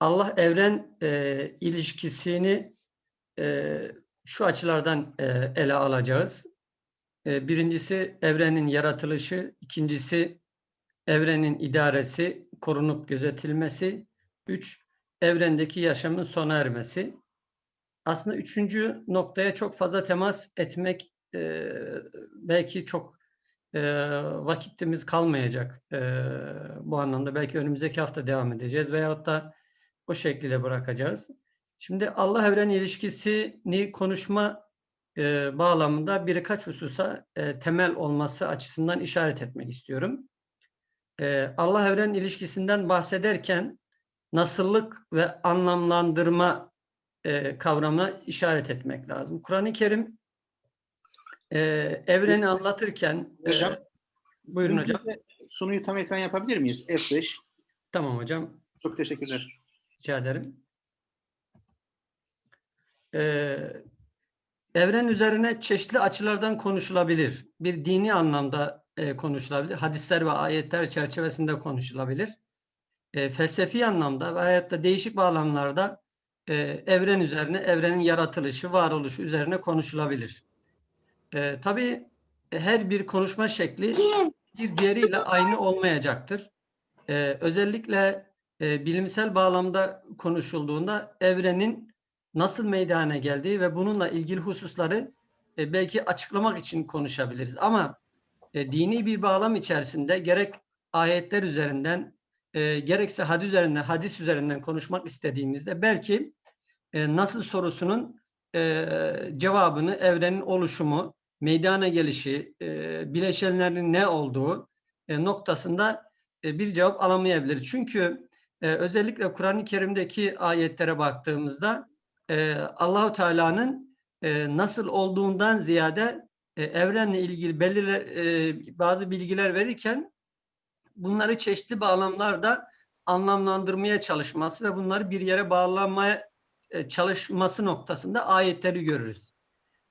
Allah evren e, ilişkisini e, şu açılardan e, ele alacağız. E, birincisi evrenin yaratılışı, ikincisi evrenin idaresi, korunup gözetilmesi, üç evrendeki yaşamın sona ermesi. Aslında üçüncü noktaya çok fazla temas etmek e, belki çok e, vakitimiz kalmayacak e, bu anlamda. Belki önümüzdeki hafta devam edeceğiz veyahut da o şekilde bırakacağız. Şimdi Allah evren ilişkisini konuşma e, bağlamında birkaç hususa e, temel olması açısından işaret etmek istiyorum. E, Allah evren ilişkisinden bahsederken nasıllık ve anlamlandırma e, kavramına işaret etmek lazım. Kur'an-ı Kerim e, evreni anlatırken Hocam, e, buyurun hocam. Sunuyu tam ekran yapabilir miyiz? F5. Tamam hocam. Çok teşekkürler. Rica ederim. Ee, evren üzerine çeşitli açılardan konuşulabilir. Bir dini anlamda e, konuşulabilir. Hadisler ve ayetler çerçevesinde konuşulabilir. E, felsefi anlamda ve hayatta değişik bağlamlarda e, evren üzerine, evrenin yaratılışı, varoluşu üzerine konuşulabilir. E, tabii her bir konuşma şekli bir diğeriyle aynı olmayacaktır. E, özellikle e, bilimsel bağlamda konuşulduğunda evrenin nasıl meydana geldiği ve bununla ilgili hususları e, belki açıklamak için konuşabiliriz. Ama e, dini bir bağlam içerisinde gerek ayetler üzerinden e, gerekse hadis üzerinden, hadis üzerinden konuşmak istediğimizde belki e, nasıl sorusunun e, cevabını evrenin oluşumu, meydana gelişi, e, bileşenlerin ne olduğu e, noktasında e, bir cevap alamayabiliriz. Çünkü e, özellikle Kur'an-ı Kerim'deki ayetlere baktığımızda e, Allahu Teala'nın e, nasıl olduğundan ziyade e, evrenle ilgili belirli e, bazı bilgiler verirken bunları çeşitli bağlamlarda anlamlandırmaya çalışması ve bunları bir yere bağlamaya e, çalışması noktasında ayetleri görürüz.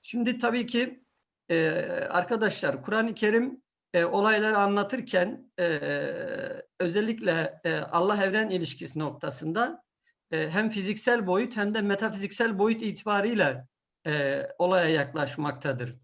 Şimdi tabii ki e, arkadaşlar Kur'an-ı Kerim e, olayları anlatırken e, özellikle e, Allah evren ilişkisi noktasında e, hem fiziksel boyut hem de metafiziksel boyut itibariyle e, olaya yaklaşmaktadır.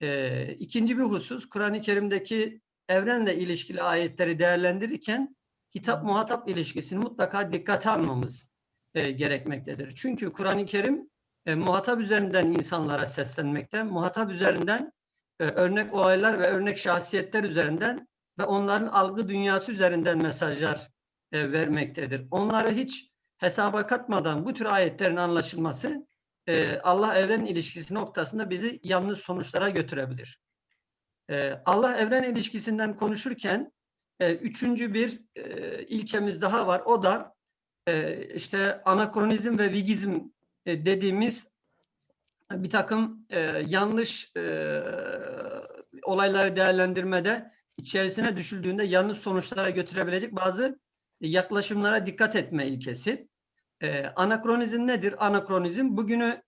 E, ikinci bir husus Kur'an-ı Kerim'deki evrenle ilişkili ayetleri değerlendirirken hitap muhatap ilişkisini mutlaka dikkate almamız e, gerekmektedir. Çünkü Kur'an-ı Kerim e, muhatap üzerinden insanlara seslenmekte, muhatap üzerinden e, örnek olaylar ve örnek şahsiyetler üzerinden ve onların algı dünyası üzerinden mesajlar e, vermektedir. Onları hiç hesaba katmadan bu tür ayetlerin anlaşılması e, Allah evren ilişkisi noktasında bizi yanlış sonuçlara götürebilir. Allah evren ilişkisinden konuşurken üçüncü bir ilkemiz daha var. O da e, işte anakronizm ve vigizm dediğimiz bir takım e, yanlış e, olayları değerlendirmede içerisine düşüldüğünde yanlış sonuçlara götürebilecek bazı yaklaşımlara dikkat etme ilkesi. E, anakronizm nedir? Anakronizm bugünü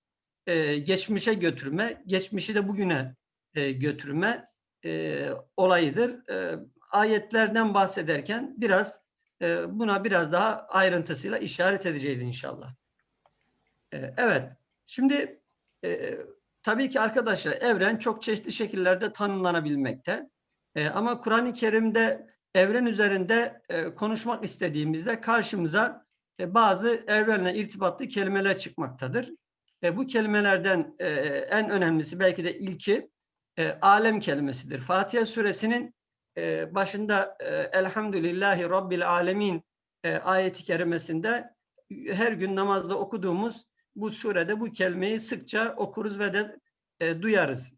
e, geçmişe götürme, geçmişi de bugüne e, götürme e, olayıdır. E, ayetlerden bahsederken biraz e, buna biraz daha ayrıntısıyla işaret edeceğiz inşallah. E, evet, şimdi e, tabii ki arkadaşlar evren çok çeşitli şekillerde tanımlanabilmekte. E, ama Kur'an-ı Kerim'de evren üzerinde e, konuşmak istediğimizde karşımıza e, bazı evrenle irtibatlı kelimeler çıkmaktadır. E, bu kelimelerden e, en önemlisi belki de ilki e, alem kelimesidir. Fatiha suresinin e, başında e, Elhamdülillahi Rabbil Alemin e, ayeti kerimesinde her gün namazda okuduğumuz bu surede bu kelimeyi sıkça okuruz ve de e, duyarız.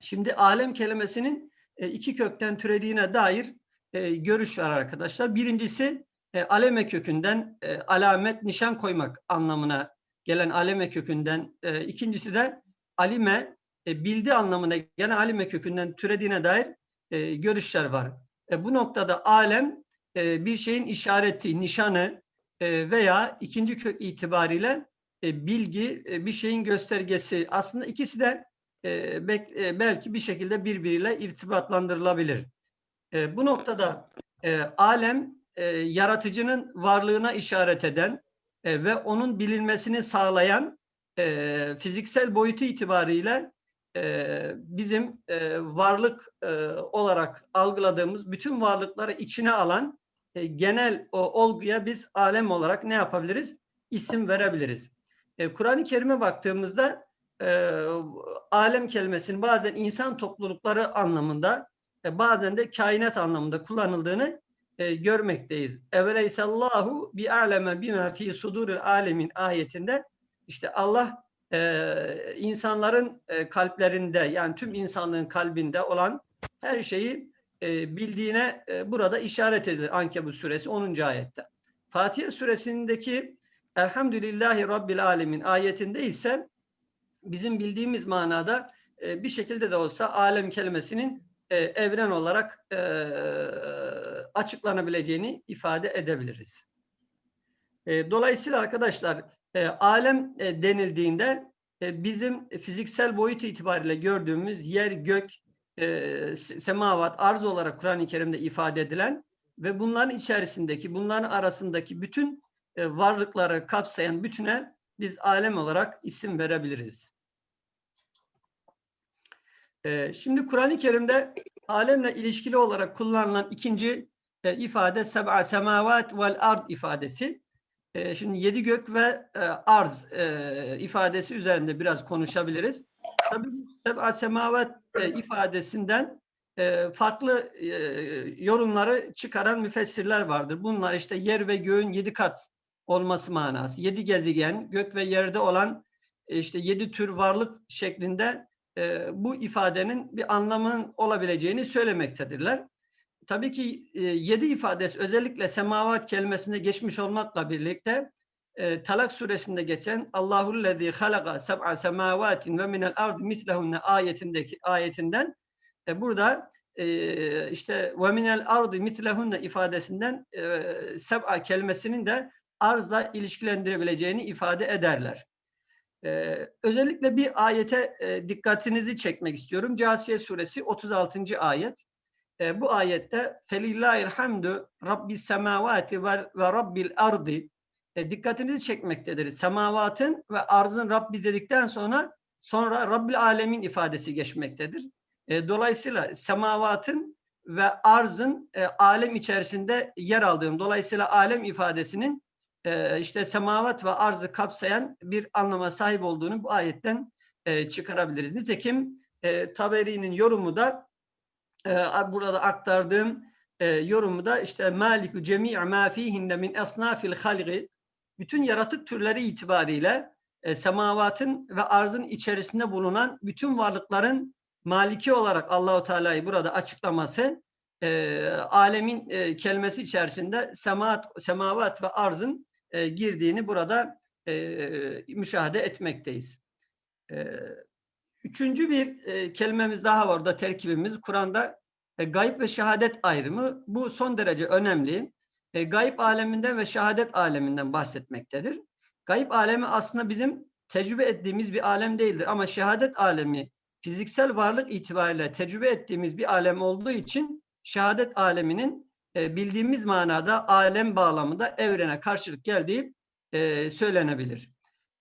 Şimdi alem kelimesinin e, iki kökten türediğine dair e, görüş var arkadaşlar. Birincisi e, aleme kökünden e, alamet nişan koymak anlamına gelen aleme kökünden. E, ikincisi de alime e, bildi anlamına gelen alime kökünden türediğine dair e, görüşler var. E, bu noktada alem e, bir şeyin işareti, nişanı e, veya ikinci kök itibariyle e, bilgi, e, bir şeyin göstergesi. Aslında ikisi de e, belki bir şekilde birbiriyle irtibatlandırılabilir. Bu noktada alem yaratıcının varlığına işaret eden ve onun bilinmesini sağlayan fiziksel boyutu itibariyle bizim varlık olarak algıladığımız bütün varlıkları içine alan genel olguya biz alem olarak ne yapabiliriz? İsim verebiliriz. E, Kur'an-ı Kerim'e baktığımızda e, alem kelimesinin bazen insan toplulukları anlamında e, bazen de kainat anlamında kullanıldığını e, görmekteyiz. Eveleysallahu bi aleme bima fi suduril alemin ayetinde işte Allah e, insanların e, kalplerinde yani tüm insanlığın kalbinde olan her şeyi e, bildiğine e, burada işaret edilir Ankebut suresi 10. ayette. Fatiha suresindeki Elhamdülillahi Rabbil Alemin ayetinde ise bizim bildiğimiz manada e, bir şekilde de olsa alem kelimesinin e, evren olarak e, açıklanabileceğini ifade edebiliriz. Dolayısıyla arkadaşlar alem denildiğinde bizim fiziksel boyut itibariyle gördüğümüz yer, gök, semavat, arz olarak Kur'an-ı Kerim'de ifade edilen ve bunların içerisindeki, bunların arasındaki bütün e, varlıkları kapsayan bütüne biz alem olarak isim verebiliriz. E, şimdi Kur'an-ı Kerim'de alemle ilişkili olarak kullanılan ikinci e, ifade seb'a semavat vel ard ifadesi. E, şimdi yedi gök ve e, arz ifadesi üzerinde biraz konuşabiliriz. Tabii seb'a semavat ifadesinden farklı yorumları çıkaran müfessirler vardır. Bunlar işte yer ve göğün yedi kat olması manası. Yedi gezegen, gök ve yerde olan e, işte yedi tür varlık şeklinde e, bu ifadenin bir anlamın olabileceğini söylemektedirler. Tabii ki e, yedi ifadesi özellikle semavat kelimesinde geçmiş olmakla birlikte e, Talak suresinde geçen Allahullezî halaka seb'a semavatin ve minel ardı mislehunne ayetindeki ayetinden e, burada e, işte ve minel ardı mislehunne ifadesinden e, seb'a kelimesinin de arzla ilişkilendirebileceğini ifade ederler. Ee, özellikle bir ayete e, dikkatinizi çekmek istiyorum. Câsiye suresi 36. ayet. E, bu ayette hamdu rabbis semavati ve, rabbil ardi e, dikkatinizi çekmektedir. Semavatın ve arzın Rabbi dedikten sonra sonra Rabbil alemin ifadesi geçmektedir. E, dolayısıyla semavatın ve arzın e, alem içerisinde yer aldığım, dolayısıyla alem ifadesinin e, işte semavat ve arzı kapsayan bir anlama sahip olduğunu bu ayetten e, çıkarabiliriz. Nitekim e, Taberi'nin yorumu da e, burada aktardığım yorumu da işte maliku cemi' ma fihinne min esnafil halgi bütün yaratık türleri itibariyle semavatın ve arzın içerisinde bulunan bütün varlıkların maliki olarak Allahu Teala'yı burada açıklaması e, alemin e, kelimesi içerisinde semat, semavat ve arzın e, girdiğini burada e, müşahede etmekteyiz. E, üçüncü bir e, kelimemiz daha var orada terkibimiz. Kur'an'da e, gayb ve şehadet ayrımı. Bu son derece önemli. E, gayb aleminden ve şehadet aleminden bahsetmektedir. Gayb alemi aslında bizim tecrübe ettiğimiz bir alem değildir. Ama şehadet alemi fiziksel varlık itibariyle tecrübe ettiğimiz bir alem olduğu için şehadet aleminin e, bildiğimiz manada alem bağlamında evrene karşılık geldiği e, söylenebilir.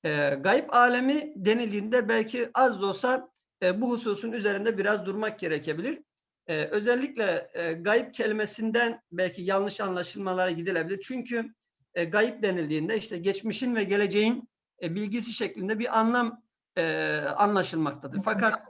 E, gayb alemi denildiğinde belki az da olsa e, bu hususun üzerinde biraz durmak gerekebilir. Özellikle e, gayb kelimesinden belki yanlış anlaşılmalara gidilebilir. Çünkü e, gayb denildiğinde işte geçmişin ve geleceğin bilgisi şeklinde bir anlam anlaşılmaktadır. Fakat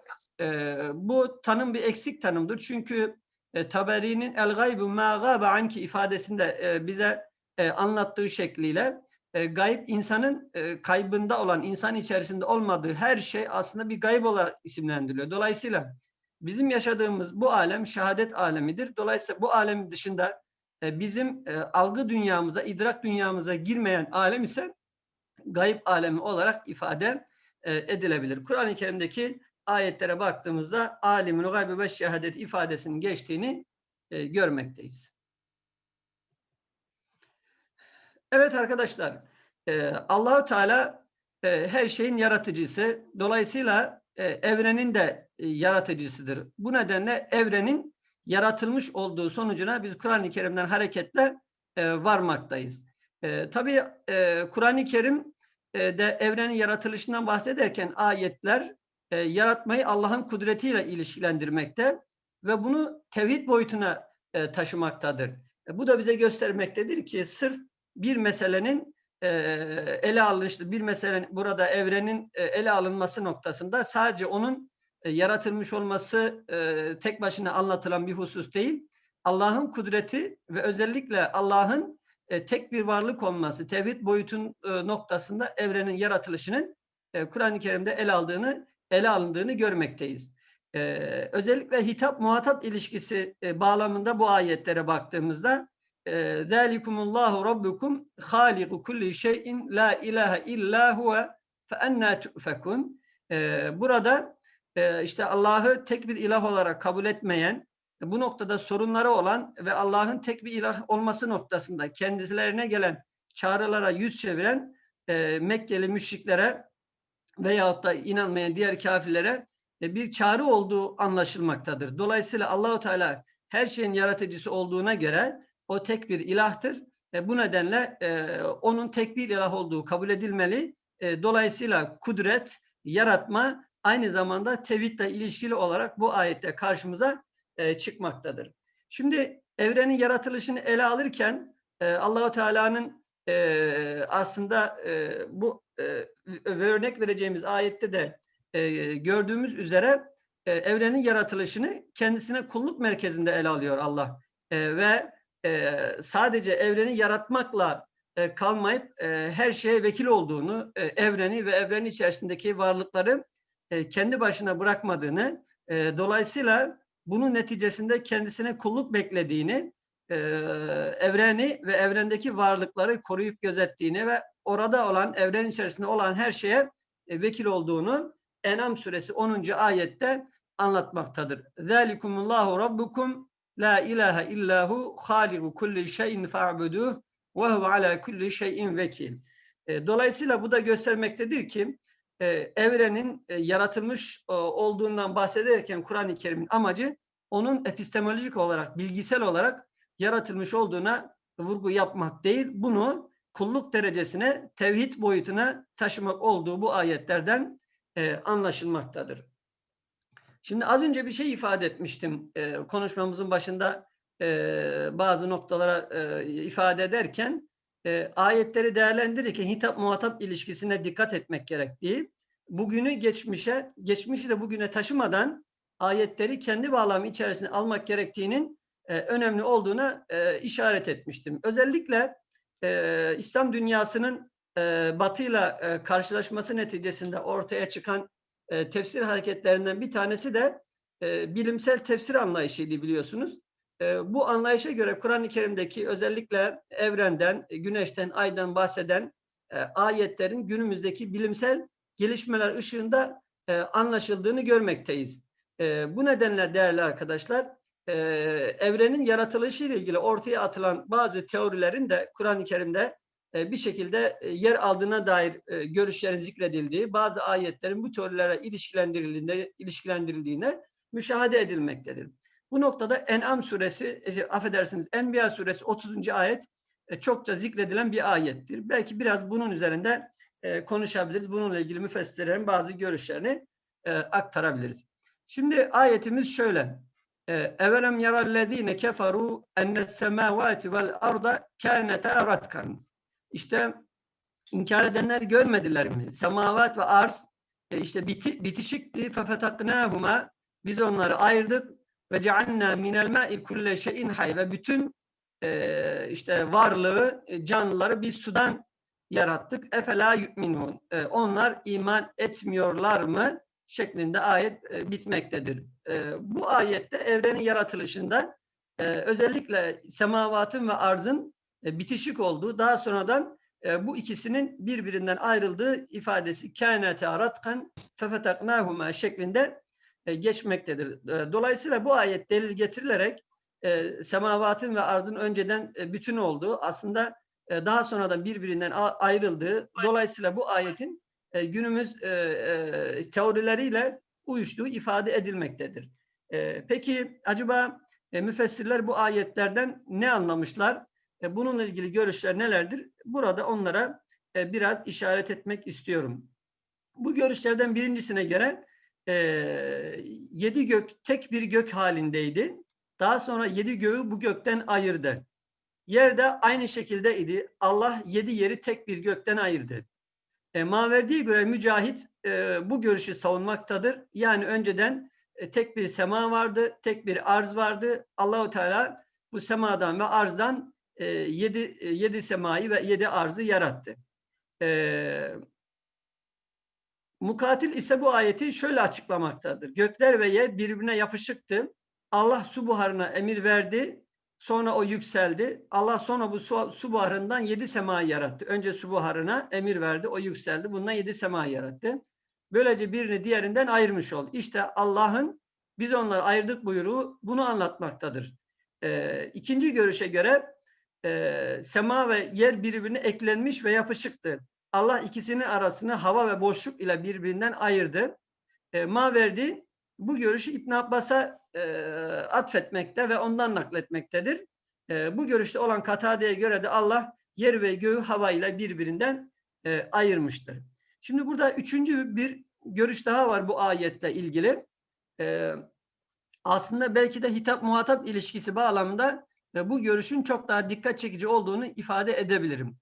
bu tanım bir eksik tanımdır. Çünkü e, Taberi'nin el gaybu ma gâbe anki ifadesinde e, bize e, anlattığı şekliyle e, gayb insanın e, kaybında olan, insan içerisinde olmadığı her şey aslında bir gayb olarak isimlendiriliyor. Dolayısıyla bizim yaşadığımız bu alem şehadet alemidir. Dolayısıyla bu alem dışında e, bizim e, algı dünyamıza, idrak dünyamıza girmeyen alem ise gayb alemi olarak ifade e, edilebilir. Kur'an-ı Kerim'deki ayetlere baktığımızda alimin gaybi ve şehadet ifadesinin geçtiğini e, görmekteyiz. Evet arkadaşlar, e, Allahu Teala e, her şeyin yaratıcısı. Dolayısıyla e, evrenin de e, yaratıcısıdır. Bu nedenle evrenin yaratılmış olduğu sonucuna biz Kur'an-ı Kerim'den hareketle e, varmaktayız. E, tabii e, Kur'an-ı Kerim e, de evrenin yaratılışından bahsederken ayetler e, yaratmayı Allah'ın kudretiyle ilişkilendirmekte ve bunu tevhid boyutuna e, taşımaktadır. E, bu da bize göstermektedir ki sırf bir meselenin e, ele alınışı, bir meselenin burada evrenin e, ele alınması noktasında sadece onun e, yaratılmış olması e, tek başına anlatılan bir husus değil. Allah'ın kudreti ve özellikle Allah'ın e, tek bir varlık olması, tevhid boyutun e, noktasında evrenin yaratılışının e, Kur'an-ı Kerim'de ele aldığını, ele alındığını görmekteyiz. Ee, özellikle hitap-muhatap ilişkisi e, bağlamında bu ayetlere baktığımızda zalikumullahu rabbukum haliku kulli şeyin la ilahe illa huve fe enna tu'fekun burada e, işte Allah'ı tek bir ilah olarak kabul etmeyen bu noktada sorunları olan ve Allah'ın tek bir ilah olması noktasında kendilerine gelen çağrılara yüz çeviren e, Mekkeli müşriklere veyahut da inanmayan diğer kafirlere e, bir çağrı olduğu anlaşılmaktadır. Dolayısıyla Allahu Teala her şeyin yaratıcısı olduğuna göre o tek bir ilahtır. E, bu nedenle e, onun tek bir ilah olduğu kabul edilmeli. E, dolayısıyla kudret, yaratma aynı zamanda tevhidle ilişkili olarak bu ayette karşımıza e, çıkmaktadır. Şimdi evrenin yaratılışını ele alırken e, Allahu Teala'nın e, aslında e, bu e, örnek vereceğimiz ayette de e, gördüğümüz üzere e, evrenin yaratılışını kendisine kulluk merkezinde ele alıyor Allah. E, ve e, sadece evreni yaratmakla e, kalmayıp e, her şeye vekil olduğunu, e, evreni ve evrenin içerisindeki varlıkları e, kendi başına bırakmadığını, e, dolayısıyla bunun neticesinde kendisine kulluk beklediğini, e, evreni ve evrendeki varlıkları koruyup gözettiğini ve orada olan, evren içerisinde olan her şeye e, vekil olduğunu Enam suresi 10. ayette anlatmaktadır. Zalikumullahu rabbukum la ilahe illahu haliku kulli şeyin fa'buduh ve huve ala kulli şeyin vekil. E, dolayısıyla bu da göstermektedir ki e, evrenin yaratılmış olduğundan bahsederken Kur'an-ı Kerim'in amacı onun epistemolojik olarak, bilgisel olarak yaratılmış olduğuna vurgu yapmak değil, bunu kulluk derecesine, tevhid boyutuna taşımak olduğu bu ayetlerden e, anlaşılmaktadır. Şimdi az önce bir şey ifade etmiştim e, konuşmamızın başında e, bazı noktalara e, ifade ederken e, ayetleri değerlendirirken hitap muhatap ilişkisine dikkat etmek gerektiği, bugünü geçmişe, geçmişi de bugüne taşımadan ayetleri kendi bağlamı içerisine almak gerektiğinin e, önemli olduğuna e, işaret etmiştim. Özellikle e, İslam dünyasının e, batıyla e, karşılaşması neticesinde ortaya çıkan e, tefsir hareketlerinden bir tanesi de e, bilimsel tefsir anlayışıydı biliyorsunuz. E, bu anlayışa göre Kur'an-ı Kerim'deki özellikle evrenden, güneşten, aydan bahseden e, ayetlerin günümüzdeki bilimsel gelişmeler ışığında e, anlaşıldığını görmekteyiz. E, bu nedenle değerli arkadaşlar, e, evrenin yaratılışı ile ilgili ortaya atılan bazı teorilerin de Kur'an-ı Kerim'de e, bir şekilde e, yer aldığına dair e, görüşlerin zikredildiği, bazı ayetlerin bu teorilere ilişkilendirildiğine, ilişkilendirildiğine müşahede edilmektedir. Bu noktada En'am suresi, affedersiniz Enbiya suresi 30. ayet çokça zikredilen bir ayettir. Belki biraz bunun üzerinde konuşabiliriz. Bununla ilgili müfessirlerin bazı görüşlerini aktarabiliriz. Şimdi ayetimiz şöyle. Evelem yarallezine keferu ennes semavati vel arda kâneta ratkan. İşte inkar edenler görmediler mi? Semavat ve arz e, işte biti, bitişikti. Fefetaknâhuma biz onları ayırdık ve cealnâ minel mâ'i kulle şeyin hay ve bütün e, işte varlığı, e, canlıları bir sudan yarattık. Efela yu'minun. E, onlar iman etmiyorlar mı? Şeklinde ayet e, bitmektedir. E, bu ayette evrenin yaratılışında e, özellikle semavatın ve arzın e, bitişik olduğu, daha sonradan e, bu ikisinin birbirinden ayrıldığı ifadesi kânete aratkan fefetaknâhuma şeklinde e, geçmektedir. dolayısıyla bu ayet delil getirilerek semavatın ve arzın önceden bütün olduğu aslında daha sonradan birbirinden ayrıldığı dolayısıyla bu ayetin günümüz teorileriyle uyuştuğu ifade edilmektedir. peki acaba müfessirler bu ayetlerden ne anlamışlar? E, bununla ilgili görüşler nelerdir? Burada onlara e, biraz işaret etmek istiyorum. Bu görüşlerden birincisine göre e, yedi gök tek bir gök halindeydi. Daha sonra yedi göğü bu gökten ayırdı. Yerde aynı şekilde idi. Allah yedi yeri tek bir gökten ayırdı. E, Maverdi'ye göre Mücahit e, bu görüşü savunmaktadır. Yani önceden e, tek bir sema vardı, tek bir arz vardı. Allahu Teala bu semadan ve arzdan e, yedi, e, yedi semayı ve yedi arzı yarattı. E, Mukatil ise bu ayeti şöyle açıklamaktadır. Gökler ve yer birbirine yapışıktı. Allah su buharına emir verdi. Sonra o yükseldi. Allah sonra bu su, su buharından yedi semayı yarattı. Önce su buharına emir verdi. O yükseldi. Bundan yedi semayı yarattı. Böylece birini diğerinden ayırmış oldu. İşte Allah'ın biz onları ayırdık buyruğu bunu anlatmaktadır. Ee, ikinci görüşe göre e, sema ve yer birbirine eklenmiş ve yapışıktı. Allah ikisinin arasını hava ve boşluk ile birbirinden ayırdı. E, Maverdi bu görüşü İbn Abbas'a e, atfetmekte ve ondan nakletmektedir. E, bu görüşte olan Katade'ye göre de Allah yer ve göğü hava ile birbirinden e, ayırmıştır. Şimdi burada üçüncü bir görüş daha var bu ayetle ilgili. E, aslında belki de hitap muhatap ilişkisi bağlamında e, bu görüşün çok daha dikkat çekici olduğunu ifade edebilirim.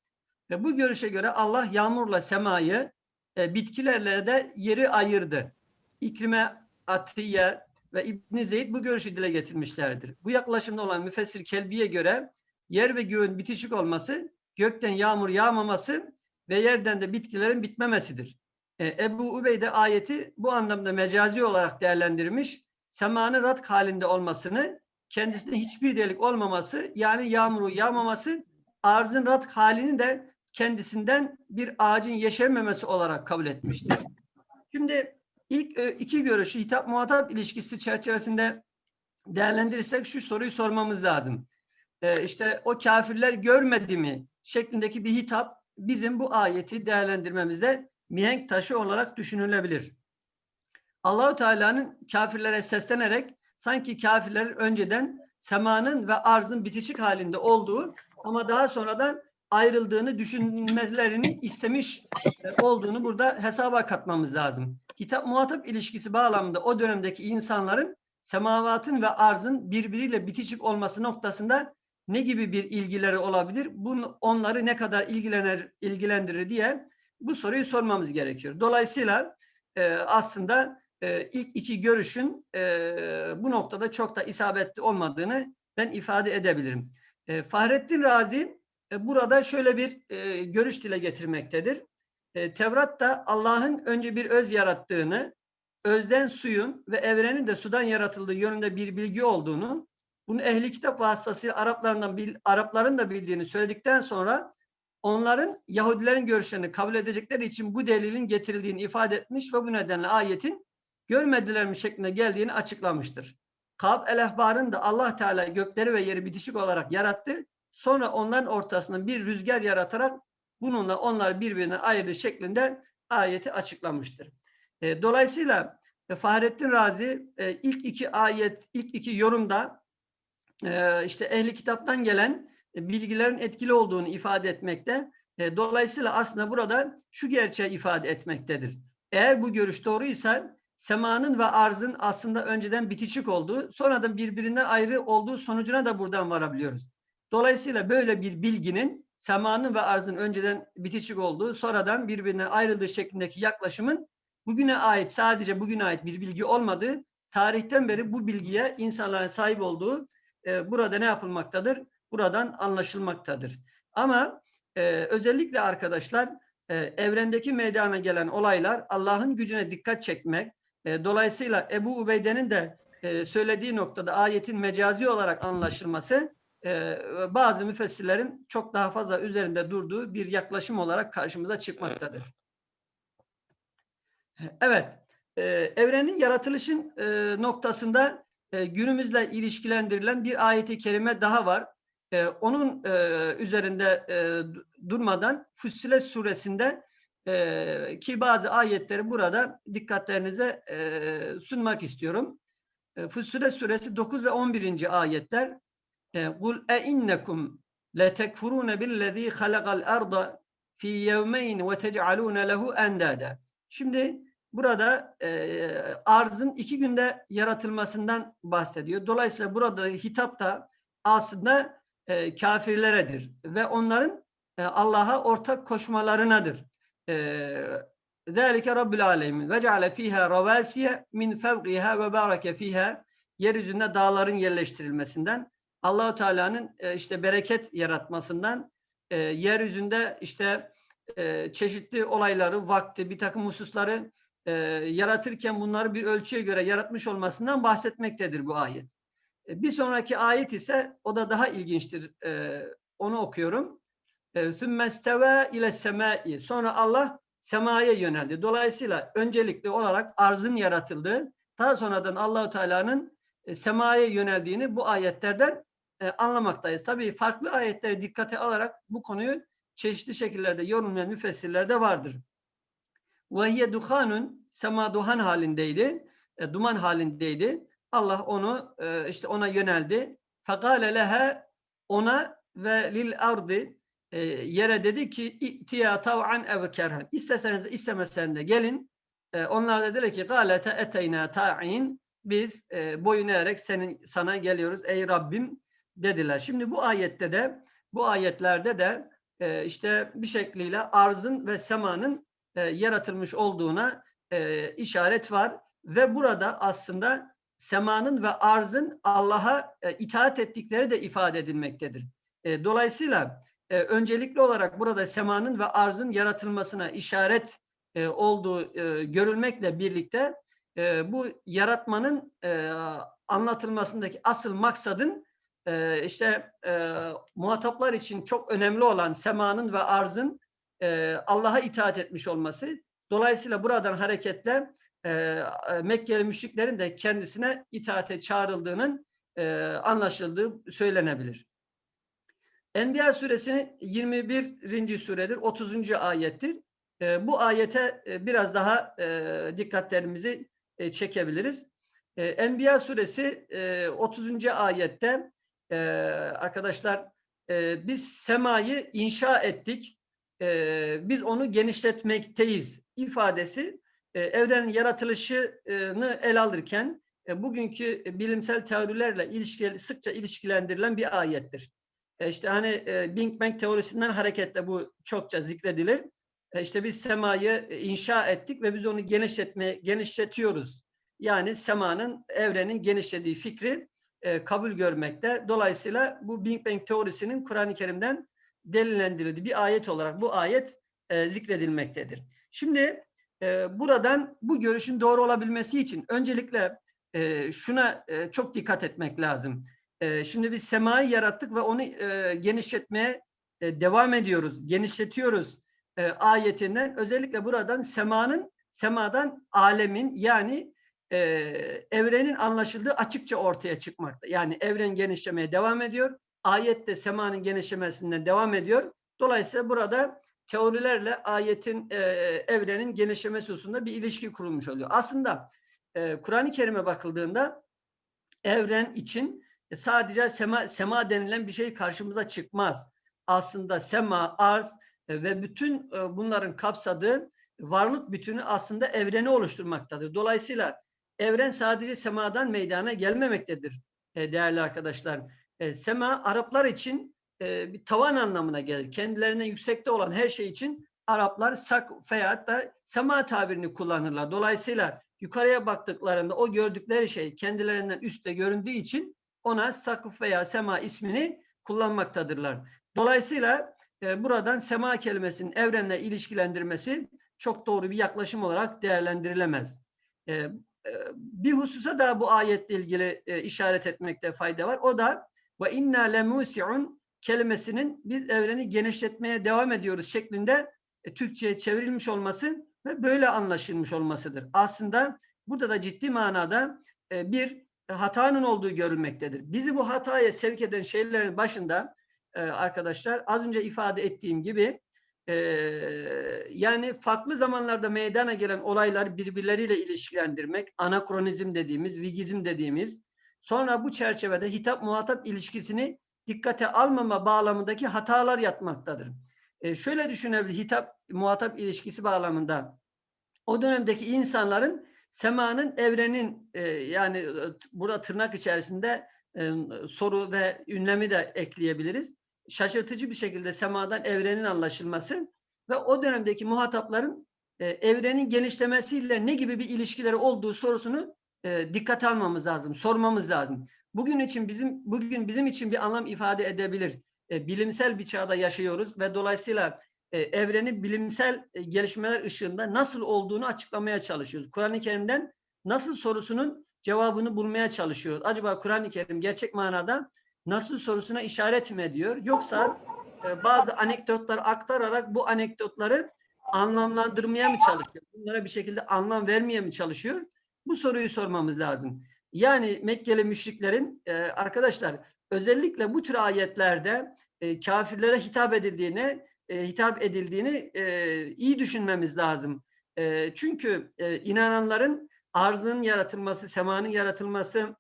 Ve bu görüşe göre Allah yağmurla semayı, e, bitkilerle de yeri ayırdı. İkrime, Atiye ve İbn Zeyd bu görüşü dile getirmişlerdir. Bu yaklaşımda olan müfessir Kelbi'ye göre yer ve göğün bitişik olması, gökten yağmur yağmaması ve yerden de bitkilerin bitmemesidir. E, Ebu Ubeyde ayeti bu anlamda mecazi olarak değerlendirmiş. Semanın ratk halinde olmasını, kendisinde hiçbir delik olmaması, yani yağmuru yağmaması, arzın ratk halini de kendisinden bir ağacın yeşermemesi olarak kabul etmiştir. Şimdi ilk e, iki görüşü hitap muhatap ilişkisi çerçevesinde değerlendirirsek şu soruyu sormamız lazım. E, işte o kafirler görmedi mi şeklindeki bir hitap bizim bu ayeti değerlendirmemizde mihenk taşı olarak düşünülebilir. Allahu Teala'nın kafirlere seslenerek sanki kafirlerin önceden semanın ve arzın bitişik halinde olduğu ama daha sonradan ayrıldığını düşünmelerini istemiş olduğunu burada hesaba katmamız lazım. Kitap muhatap ilişkisi bağlamında o dönemdeki insanların semavatın ve arzın birbiriyle bitişik olması noktasında ne gibi bir ilgileri olabilir? Bunu onları ne kadar ilgilenir, ilgilendirir diye bu soruyu sormamız gerekiyor. Dolayısıyla e, aslında e, ilk iki görüşün e, bu noktada çok da isabetli olmadığını ben ifade edebilirim. E, Fahrettin Razi e, burada şöyle bir e, görüş dile getirmektedir. E, Tevrat da Allah'ın önce bir öz yarattığını, özden suyun ve evrenin de sudan yaratıldığı yönünde bir bilgi olduğunu, bunu ehli kitap vasıtasıyla Araplarından bil, Arapların da bildiğini söyledikten sonra onların Yahudilerin görüşlerini kabul edecekleri için bu delilin getirildiğini ifade etmiş ve bu nedenle ayetin görmediler mi şeklinde geldiğini açıklamıştır. Kab el-Ehbar'ın da Allah Teala gökleri ve yeri bitişik olarak yarattı. Sonra onların ortasında bir rüzgar yaratarak bununla onlar birbirine ayırdı şeklinde ayeti açıklamıştır. E, dolayısıyla e, Fahrettin Razi e, ilk iki ayet, ilk iki yorumda işte ehli kitaptan gelen bilgilerin etkili olduğunu ifade etmekte. Dolayısıyla aslında burada şu gerçeği ifade etmektedir. Eğer bu görüş doğruysa semanın ve arzın aslında önceden bitişik olduğu, sonradan birbirinden ayrı olduğu sonucuna da buradan varabiliyoruz. Dolayısıyla böyle bir bilginin semanın ve arzın önceden bitişik olduğu, sonradan birbirinden ayrıldığı şeklindeki yaklaşımın bugüne ait, sadece bugüne ait bir bilgi olmadığı, tarihten beri bu bilgiye insanların sahip olduğu e, burada ne yapılmaktadır? Buradan anlaşılmaktadır. Ama e, özellikle arkadaşlar e, evrendeki meydana gelen olaylar Allah'ın gücüne dikkat çekmek, e, dolayısıyla Ebu Ubeyde'nin de e, söylediği noktada ayetin mecazi olarak anlaşılması e, bazı müfessirlerin çok daha fazla üzerinde durduğu bir yaklaşım olarak karşımıza çıkmaktadır. Evet, e, evrenin yaratılışın e, noktasında e, günümüzle ilişkilendirilen bir ayeti kerime daha var. E, onun e, üzerinde e, durmadan Fussilet suresinde e, ki bazı ayetleri burada dikkatlerinize e, sunmak istiyorum. E, suresi 9 ve 11. ayetler Kul e innekum لَتَكْفُرُونَ بِالَّذ۪ي خَلَقَ الْأَرْضَ فِي يَوْمَيْنِ وَتَجْعَلُونَ لَهُ اَنْدَادًا Şimdi burada e, arzın iki günde yaratılmasından bahsediyor. Dolayısıyla burada hitap da aslında e, kafirleredir ve onların e, Allah'a ortak koşmalarınadır. ذَٰلِكَ رَبُّ الْعَالَمِينَ وَجَعَلَ ف۪يهَا رَوَاسِيَ مِنْ فَوْقِهَا وَبَارَكَ ف۪يهَا Yeryüzünde dağların yerleştirilmesinden, Allahu Teala'nın e, işte bereket yaratmasından, e, yeryüzünde işte e, çeşitli olayları, vakti, bir takım hususları e, yaratırken bunları bir ölçüye göre yaratmış olmasından bahsetmektedir bu ayet. E, bir sonraki ayet ise o da daha ilginçtir. E, onu okuyorum. ثُمَّ ile semai. Sonra Allah semaya yöneldi. Dolayısıyla öncelikli olarak arzın yaratıldığı, daha sonradan Allahu Teala'nın e, semaya yöneldiğini bu ayetlerden e, anlamaktayız. Tabii farklı ayetleri dikkate alarak bu konuyu çeşitli şekillerde yorumlayan müfessirler de vardır. وَهِيَ duhanun sema duhan halindeydi. E, duman halindeydi. Allah onu e, işte ona yöneldi. Fekale leha ona ve lil ardi e, yere dedi ki ittiya tav'an ev kerhen. İsteseniz istemesen de gelin. E, onlar da dedi ki galete eteyna ta'in biz e, boyun eğerek senin sana geliyoruz ey Rabbim dediler. Şimdi bu ayette de bu ayetlerde de e, işte bir şekliyle arzın ve semanın e, yaratılmış olduğuna e, işaret var ve burada aslında semanın ve arzın Allah'a e, itaat ettikleri de ifade edilmektedir. E, dolayısıyla e, öncelikli olarak burada semanın ve arzın yaratılmasına işaret e, olduğu e, görülmekle birlikte e, bu yaratmanın e, anlatılmasındaki asıl maksadın e, işte e, muhataplar için çok önemli olan semanın ve arzın e, Allah'a itaat etmiş olması. Dolayısıyla buradan hareketle e, Mekkeli müşriklerin de kendisine itaate çağrıldığının e, anlaşıldığı söylenebilir. Enbiya suresi 21. suredir, 30. ayettir. E, bu ayete e, biraz daha e, dikkatlerimizi e, çekebiliriz. E, Enbiya suresi e, 30. ayette e, arkadaşlar e, biz semayı inşa ettik, e, biz onu genişletmekteyiz ifadesi e, evrenin yaratılışını el alırken e, bugünkü bilimsel teorilerle ilişkili, sıkça ilişkilendirilen bir ayettir. E, işte hani e, Big Bang teorisinden hareketle bu çokça zikredilir. E, işte biz semayı inşa ettik ve biz onu genişletmeye genişletiyoruz. Yani semanın, evrenin genişlediği fikri e, kabul görmekte. Dolayısıyla bu Big Bang teorisinin Kur'an-ı Kerim'den delillendirildiği bir ayet olarak bu ayet e, zikredilmektedir. Şimdi e, buradan bu görüşün doğru olabilmesi için öncelikle e, şuna e, çok dikkat etmek lazım. E, şimdi biz semayı yarattık ve onu e, genişletmeye e, devam ediyoruz, genişletiyoruz e, ayetinden özellikle buradan semanın, semadan alemin yani e, evrenin anlaşıldığı açıkça ortaya çıkmakta. Yani evren genişlemeye devam ediyor. Ayette semanın genişlemesinden devam ediyor. Dolayısıyla burada teorilerle ayetin, e, evrenin genişlemesi hususunda bir ilişki kurulmuş oluyor. Aslında e, Kur'an-ı Kerim'e bakıldığında evren için sadece sema, sema denilen bir şey karşımıza çıkmaz. Aslında sema, arz e, ve bütün e, bunların kapsadığı varlık bütünü aslında evreni oluşturmaktadır. Dolayısıyla evren sadece semadan meydana gelmemektedir e, değerli arkadaşlar. E, sema Araplar için e, bir tavan anlamına gelir. Kendilerine yüksekte olan her şey için Araplar sak veya da sema tabirini kullanırlar. Dolayısıyla yukarıya baktıklarında o gördükleri şey kendilerinden üstte göründüğü için ona sakıf veya sema ismini kullanmaktadırlar. Dolayısıyla e, buradan sema kelimesinin evrenle ilişkilendirmesi çok doğru bir yaklaşım olarak değerlendirilemez. E, bir hususa da bu ayetle ilgili e, işaret etmekte fayda var. O da ve inna lemusiun kelimesinin biz evreni genişletmeye devam ediyoruz şeklinde e, Türkçe'ye çevrilmiş olması ve böyle anlaşılmış olmasıdır. Aslında burada da ciddi manada e, bir hatanın olduğu görülmektedir. Bizi bu hataya sevk eden şeylerin başında arkadaşlar az önce ifade ettiğim gibi e, yani farklı zamanlarda meydana gelen olayları birbirleriyle ilişkilendirmek, anakronizm dediğimiz, vigizm dediğimiz, sonra bu çerçevede hitap muhatap ilişkisini dikkate almama bağlamındaki hatalar yatmaktadır. E, şöyle düşünebilir hitap muhatap ilişkisi bağlamında o dönemdeki insanların semanın evrenin e, yani e, burada tırnak içerisinde e, soru ve ünlemi de ekleyebiliriz. Şaşırtıcı bir şekilde semadan evrenin anlaşılması ve o dönemdeki muhatapların e, evrenin genişlemesiyle ne gibi bir ilişkileri olduğu sorusunu e, dikkate almamız lazım, sormamız lazım. Bugün için bizim bugün bizim için bir anlam ifade edebilir. E, bilimsel bir çağda yaşıyoruz ve dolayısıyla e, evrenin bilimsel e, gelişmeler ışığında nasıl olduğunu açıklamaya çalışıyoruz. Kur'an-ı Kerim'den nasıl sorusunun cevabını bulmaya çalışıyoruz. Acaba Kur'an-ı Kerim gerçek manada nasıl sorusuna işaret mi ediyor? Yoksa e, bazı anekdotlar aktararak bu anekdotları anlamlandırmaya mı çalışıyor? Bunlara bir şekilde anlam vermeye mi çalışıyor? Bu soruyu sormamız lazım. Yani Mekkeli müşriklerin e, arkadaşlar özellikle bu tür ayetlerde e, kafirlere hitap edildiğini e, hitap edildiğini e, iyi düşünmemiz lazım. E, çünkü e, inananların arzının yaratılması, semanın yaratılması,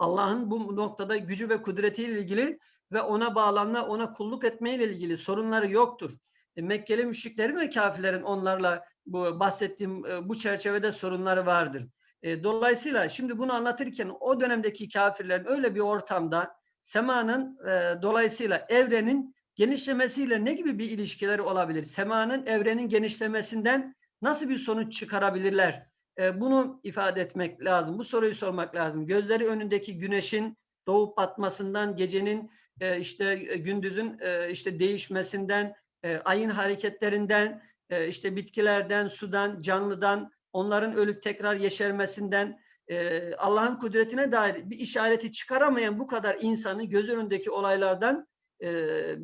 Allah'ın bu noktada gücü ve kudretiyle ilgili ve ona bağlanma, ona kulluk etmeyle ilgili sorunları yoktur. E, Mekkeli müşriklerin ve kafirlerin onlarla bu bahsettiğim e, bu çerçevede sorunları vardır. E, dolayısıyla şimdi bunu anlatırken o dönemdeki kafirlerin öyle bir ortamda semanın e, dolayısıyla evrenin genişlemesiyle ne gibi bir ilişkileri olabilir? Semanın evrenin genişlemesinden nasıl bir sonuç çıkarabilirler? E, bunu ifade etmek lazım. Bu soruyu sormak lazım. Gözleri önündeki güneşin doğup batmasından, gecenin e, işte gündüzün e, işte değişmesinden, e, ayın hareketlerinden, e, işte bitkilerden, sudan, canlıdan, onların ölüp tekrar yeşermesinden, e, Allah'ın kudretine dair bir işareti çıkaramayan bu kadar insanın göz önündeki olaylardan e,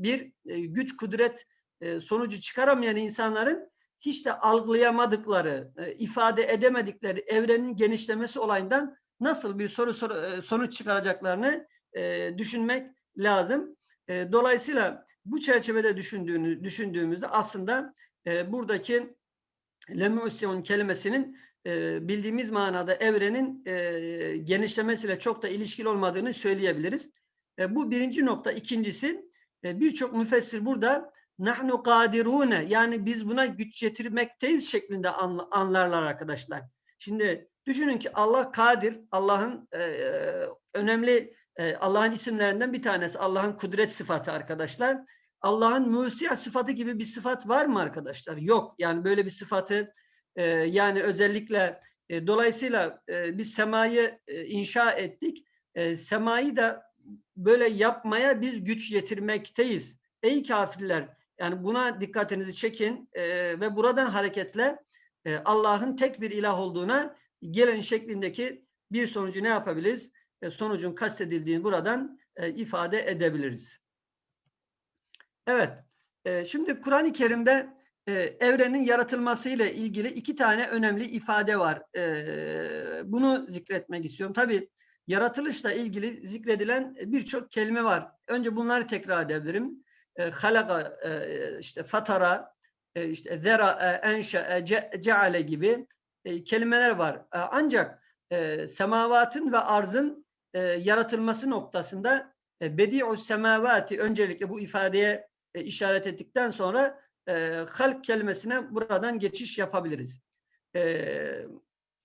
bir e, güç kudret e, sonucu çıkaramayan insanların hiç de algılayamadıkları, e, ifade edemedikleri evrenin genişlemesi olayından nasıl bir soru, e, sonuç çıkaracaklarını e, düşünmek lazım. Dolayısıyla bu çerçevede düşündüğünü düşündüğümüzde aslında buradaki lemüsyon kelimesinin bildiğimiz manada evrenin genişlemesiyle çok da ilişkili olmadığını söyleyebiliriz. Bu birinci nokta. İkincisi birçok müfessir burada nahnu kadirune yani biz buna güç getirmekteyiz şeklinde anla, anlarlar arkadaşlar. Şimdi düşünün ki Allah kadir, Allah'ın e, önemli e, Allah'ın isimlerinden bir tanesi Allah'ın kudret sıfatı arkadaşlar. Allah'ın musi sıfatı gibi bir sıfat var mı arkadaşlar? Yok. Yani böyle bir sıfatı e, yani özellikle e, dolayısıyla e, biz semayı e, inşa ettik. E, semayı da böyle yapmaya biz güç yetirmekteyiz. Ey kafirler yani buna dikkatinizi çekin ve buradan hareketle Allah'ın tek bir ilah olduğuna gelen şeklindeki bir sonucu ne yapabiliriz? E, sonucun kastedildiğini buradan e, ifade edebiliriz. Evet, e, şimdi Kur'an-ı Kerim'de e, evrenin yaratılmasıyla ilgili iki tane önemli ifade var. Bunu zikretmek istiyorum. Tabii yaratılışla ilgili zikredilen birçok kelime var. Önce bunları tekrar edebilirim. E, halaka, e, işte fatara, e, işte zera, enşe, ce, ceale gibi kelimeler var. Ancak semavatın ve arzın yaratılması noktasında bedi'u semavati öncelikle bu ifadeye işaret ettikten sonra halk kelimesine buradan geçiş yapabiliriz.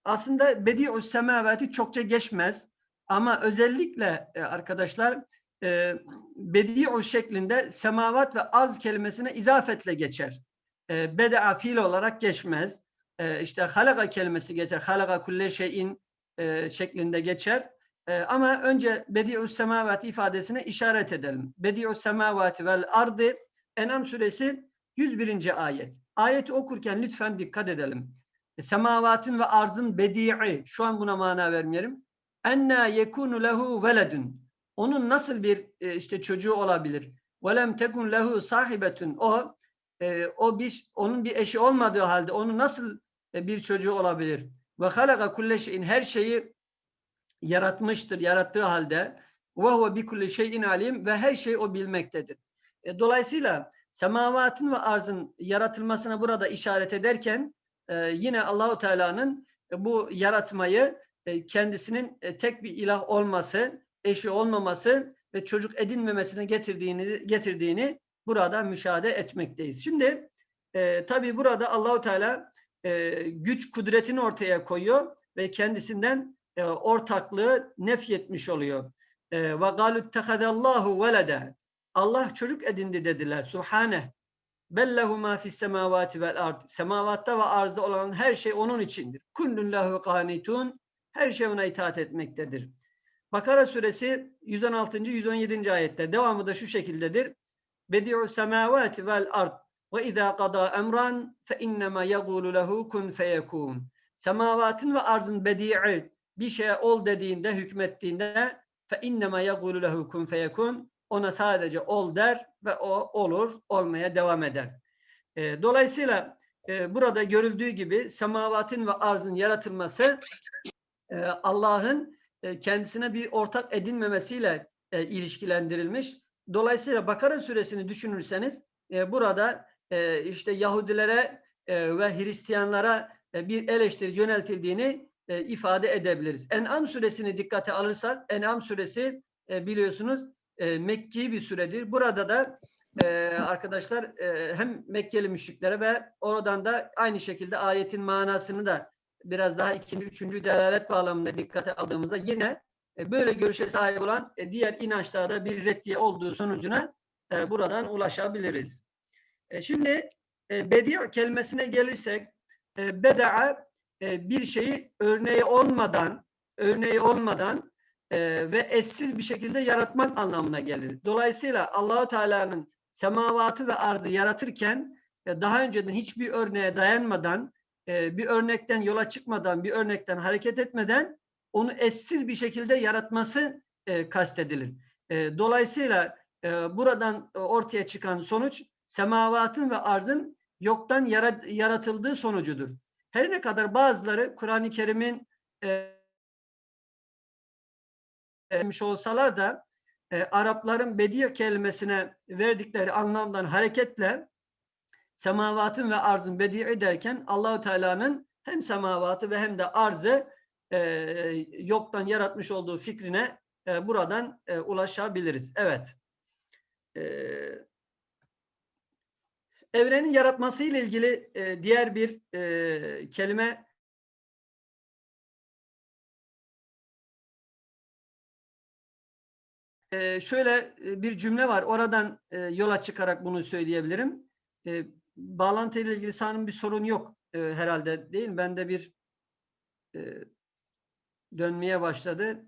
Aslında bedi'u semavati çokça geçmez. Ama özellikle arkadaşlar e, bedi'u şeklinde semavat ve arz kelimesine izafetle geçer. E, beda'a fiil olarak geçmez. E, işte halaka kelimesi geçer. Halaka kulle şeyin e, şeklinde geçer. E, ama önce bedi'u semavati ifadesine işaret edelim. Bedi'u semavati vel ardı Enam suresi 101. ayet. Ayeti okurken lütfen dikkat edelim. E, semavatın ve arzın bedi'i şu an buna mana vermeyelim enna yekunu lehu veledun. Onun nasıl bir e, işte çocuğu olabilir? Lem tekun lehu sahibetun. O e, o bir onun bir eşi olmadığı halde onun nasıl e, bir çocuğu olabilir? Ve halaka kulle şeyin her şeyi yaratmıştır, yarattığı halde ve huve bi kulli şeyin alim ve her şeyi o bilmektedir. E, dolayısıyla semavatın ve arzın yaratılmasına burada işaret ederken e, yine Allahu Teala'nın e, bu yaratmayı e, kendisinin e, tek bir ilah olması, eşi olmaması ve çocuk edinmemesine getirdiğini getirdiğini burada müşahede etmekteyiz. Şimdi e, tabii burada Allahu Teala e, güç kudretini ortaya koyuyor ve kendisinden e, ortaklığı nefyetmiş oluyor. E, ve galu tehadallahu velede. Allah çocuk edindi dediler. Subhane. Bellehu ma fis semavati vel ard. Semavatta ve arzda olan her şey onun içindir. Kullun lehu qanitun. Her şey ona itaat etmektedir. Bakara suresi 116. 117. ayetler. Devamı da şu şekildedir. Bedi'u semavati vel ard. Ve izâ qada emran fe innema yegûlu lehu kun feyekûn. Semavatın ve arzın bedi'i bir şeye ol dediğinde, hükmettiğinde fe innema yegûlu lehu kun feyekûn. Ona sadece ol der ve o olur, olmaya devam eder. E, dolayısıyla e, burada görüldüğü gibi semavatın ve arzın yaratılması e, Allah'ın e, kendisine bir ortak edinmemesiyle e, ilişkilendirilmiş. Dolayısıyla Bakara suresini düşünürseniz e, burada işte Yahudilere ve Hristiyanlara bir eleştiri yöneltildiğini ifade edebiliriz. En'am suresini dikkate alırsak En'am suresi biliyorsunuz e, Mekki bir süredir. Burada da arkadaşlar hem Mekkeli müşriklere ve oradan da aynı şekilde ayetin manasını da biraz daha ikinci, üçüncü delalet bağlamında dikkate aldığımızda yine e, böyle görüşe sahip olan e, diğer inançlarda bir reddiye olduğu sonucuna e, buradan ulaşabiliriz. Şimdi e, bedi' kelimesine gelirsek e, beda'a bir şeyi örneği olmadan örneği olmadan ve eşsiz bir şekilde yaratmak anlamına gelir. Dolayısıyla Allahu Teala'nın semavatı ve arzı yaratırken daha önceden hiçbir örneğe dayanmadan e, bir örnekten yola çıkmadan, bir örnekten hareket etmeden onu eşsiz bir şekilde yaratması e, kastedilir. E, dolayısıyla buradan ortaya çıkan sonuç semavatın ve arzın yoktan yarat, yaratıldığı sonucudur. Her ne kadar bazıları Kur'an-ı Kerim'in e, etmiş olsalar da Arapların bediye kelimesine verdikleri anlamdan hareketle semavatın ve arzın bedi'i derken Allahu Teala'nın hem semavatı ve hem de arzı e, yoktan yaratmış olduğu fikrine e, buradan e, ulaşabiliriz. Evet. E, evrenin yaratması ile ilgili e, diğer bir e, kelime e, şöyle bir cümle var. Oradan e, yola çıkarak bunu söyleyebilirim. E, bağlantı ile ilgili sanırım bir sorun yok e, herhalde değil mi? Bende bir e, dönmeye başladı.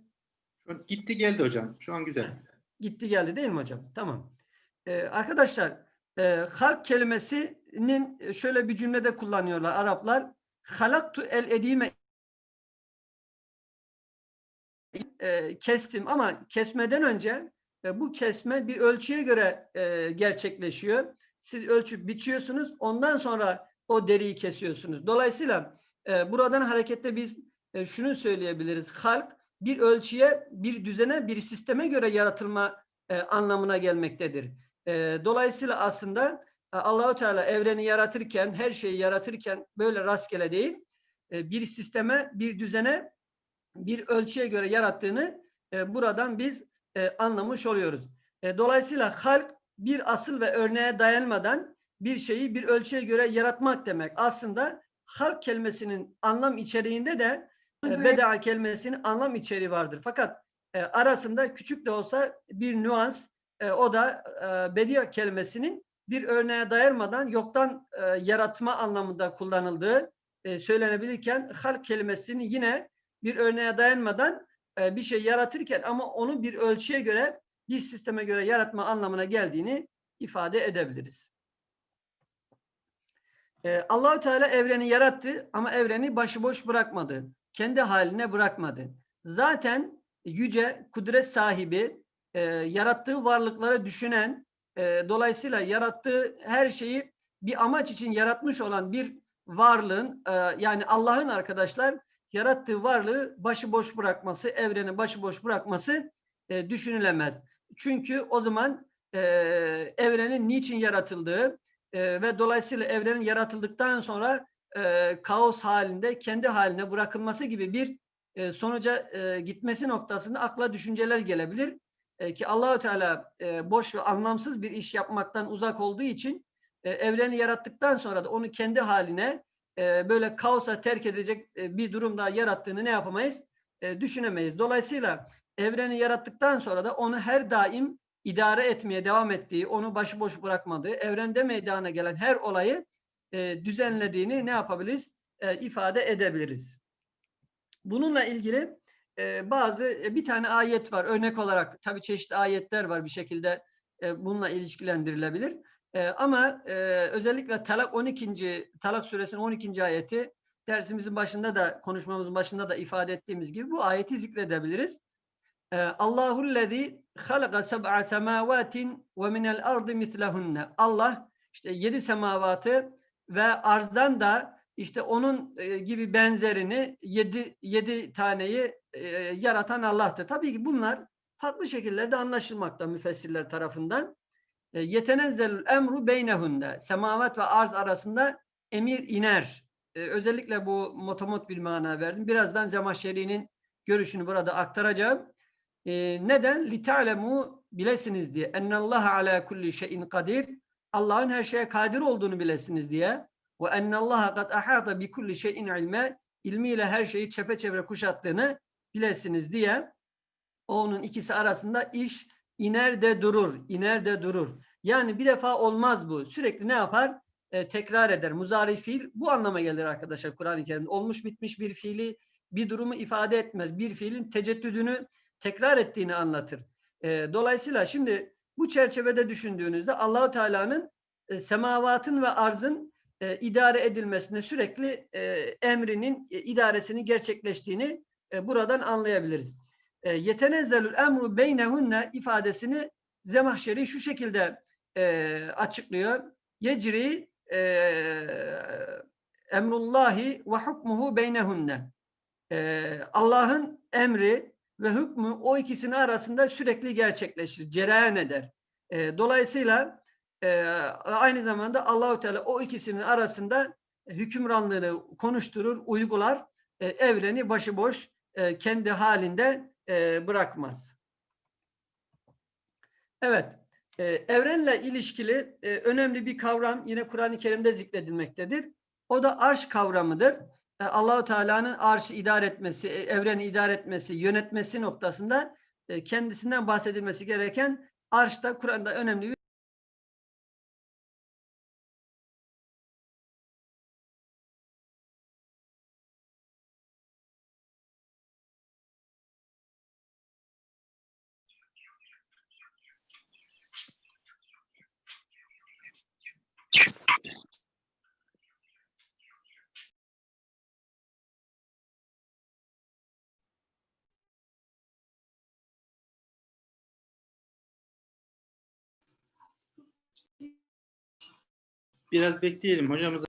Şu gitti geldi hocam. Şu an güzel. Gitti geldi değil mi hocam? Tamam. E, arkadaşlar e, halk kelimesinin şöyle bir cümlede kullanıyorlar Araplar. Halaktu el edime e, kestim ama kesmeden önce e, bu kesme bir ölçüye göre e, gerçekleşiyor. Siz ölçüp biçiyorsunuz. Ondan sonra o deriyi kesiyorsunuz. Dolayısıyla e, buradan hareketle biz e, şunu söyleyebiliriz. Halk bir ölçüye, bir düzene, bir sisteme göre yaratılma e, anlamına gelmektedir. E, dolayısıyla aslında e, Allahu Teala evreni yaratırken, her şeyi yaratırken böyle rastgele değil, e, bir sisteme, bir düzene, bir ölçüye göre yarattığını e, buradan biz e, anlamış oluyoruz. E, dolayısıyla halk bir asıl ve örneğe dayanmadan bir şeyi bir ölçüye göre yaratmak demek. Aslında halk kelimesinin anlam içeriğinde de e, beda kelimesinin anlam içeriği vardır. Fakat e, arasında küçük de olsa bir nüans e, o da e, bedia kelimesinin bir örneğe dayanmadan yoktan e, yaratma anlamında kullanıldığı e, söylenebilirken halk kelimesini yine bir örneğe dayanmadan e, bir şey yaratırken ama onu bir ölçüye göre bir sisteme göre yaratma anlamına geldiğini ifade edebiliriz. Ee, Allahü Teala evreni yarattı ama evreni başıboş bırakmadı. Kendi haline bırakmadı. Zaten yüce kudret sahibi, e, yarattığı varlıkları düşünen, e, dolayısıyla yarattığı her şeyi bir amaç için yaratmış olan bir varlığın, e, yani Allah'ın arkadaşlar yarattığı varlığı başıboş bırakması, evreni başıboş bırakması e, düşünülemez. Çünkü o zaman e, evrenin niçin yaratıldığı e, ve dolayısıyla evrenin yaratıldıktan sonra e, kaos halinde kendi haline bırakılması gibi bir e, sonuca e, gitmesi noktasında akla düşünceler gelebilir. E, ki Allahu Teala e, boş ve anlamsız bir iş yapmaktan uzak olduğu için e, evreni yarattıktan sonra da onu kendi haline e, böyle kaosa terk edecek e, bir durumda yarattığını ne yapamayız? E, düşünemeyiz. Dolayısıyla evreni yarattıktan sonra da onu her daim idare etmeye devam ettiği, onu başıboş bırakmadığı, evrende meydana gelen her olayı e, düzenlediğini ne yapabiliriz? E, ifade edebiliriz. Bununla ilgili e, bazı e, bir tane ayet var örnek olarak tabi çeşitli ayetler var bir şekilde e, bununla ilişkilendirilebilir. E, ama e, özellikle Talak 12. Talak suresinin 12. ayeti dersimizin başında da konuşmamızın başında da ifade ettiğimiz gibi bu ayeti zikredebiliriz. E, Allahullezî halaka seb'a semâvâtin ve minel ardı mitlehunne. Allah işte yedi semavatı ve arzdan da işte onun e, gibi benzerini yedi, yedi taneyi e, yaratan Allah'tır. Tabii ki bunlar farklı şekillerde anlaşılmakta müfessirler tarafından. E, Yetenezzelül emru beynehunde. Semavat ve arz arasında emir iner. Özellikle bu motomot bir mana verdim. Birazdan Cemaşeri'nin görüşünü burada aktaracağım. E, neden? لِتَعْلَمُوا bilesiniz diye. اَنَّ ala kulli şeyin kadir. Allah'ın her şeye kadir olduğunu bilesiniz diye. Ve ennallaha kad ahata bi kulli şeyin ilme ilmiyle her şeyi çepeçevre kuşattığını bilesiniz diye onun ikisi arasında iş iner de durur, iner de durur. Yani bir defa olmaz bu. Sürekli ne yapar? E, tekrar eder. Muzari fiil bu anlama gelir arkadaşlar Kur'an-ı Kerim'de. Olmuş bitmiş bir fiili bir durumu ifade etmez. Bir fiilin teceddüdünü tekrar ettiğini anlatır. E, dolayısıyla şimdi bu çerçevede düşündüğünüzde Allahu Teala'nın e, semavatın ve arzın e, idare edilmesine sürekli e, emrinin e, idaresini gerçekleştiğini e, buradan anlayabiliriz. E, yetenezzelül emru beynehunne ifadesini Zemahşeri şu şekilde e, açıklıyor. Yecri e, emrullahi ve hukmuhu beynehunne. E, Allah'ın emri ve hükmü o ikisinin arasında sürekli gerçekleşir, cereyan eder. E, dolayısıyla e, aynı zamanda Allahu Teala o ikisinin arasında hükümranlığını konuşturur, uygular, e, evreni başıboş e, kendi halinde e, bırakmaz. Evet, e, evrenle ilişkili e, önemli bir kavram yine Kur'an-ı Kerim'de zikredilmektedir. O da arş kavramıdır. E, Allahu Teala'nın arşı idare etmesi, e, evreni idare etmesi, yönetmesi noktasında e, kendisinden bahsedilmesi gereken arş da Kur'an'da önemli Biraz bekleyelim. Hocamız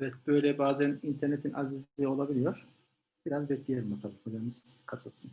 Evet böyle bazen internetin azizliği olabiliyor. Biraz bekleyelim bakalım hocamız katılsın.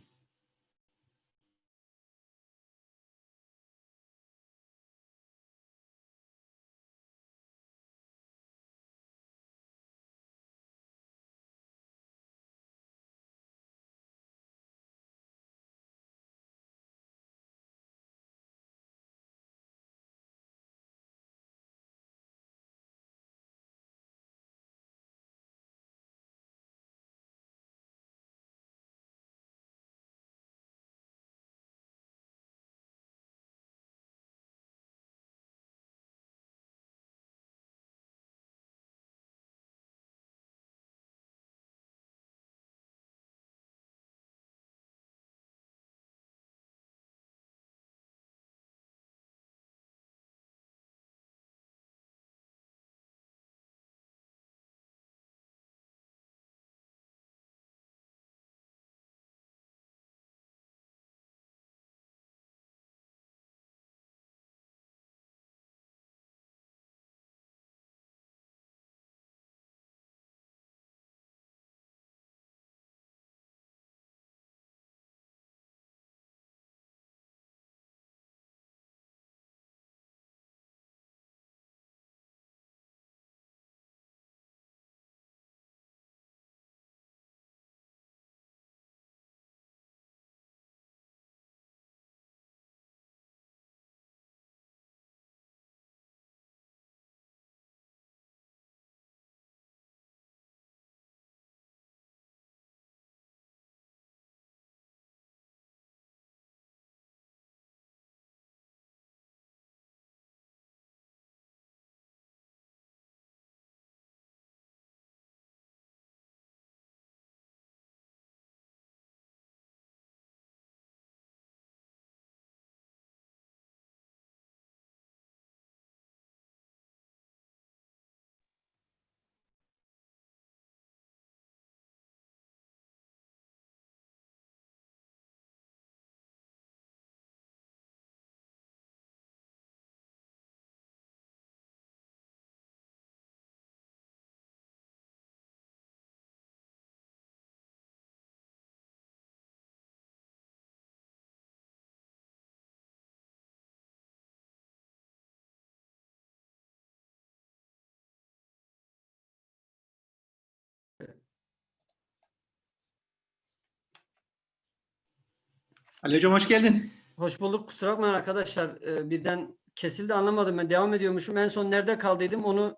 Ali Hocam hoş geldin. Hoş bulduk. Kusura bakmayın arkadaşlar. Ee, birden kesildi anlamadım. Ben devam ediyormuşum. En son nerede kaldıydım onu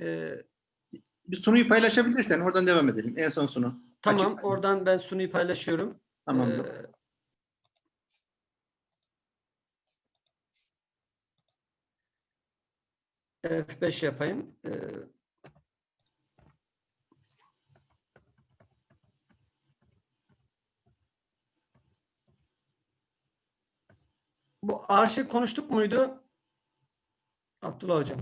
e, Bir sunuyu paylaşabilirsen oradan devam edelim. En son sunu. tamam Açık. oradan ben sunuyu paylaşıyorum. Tamam. Ee, F5 yapayım. Ee, Bu arşiv konuştuk muydu? Abdullah Hocam.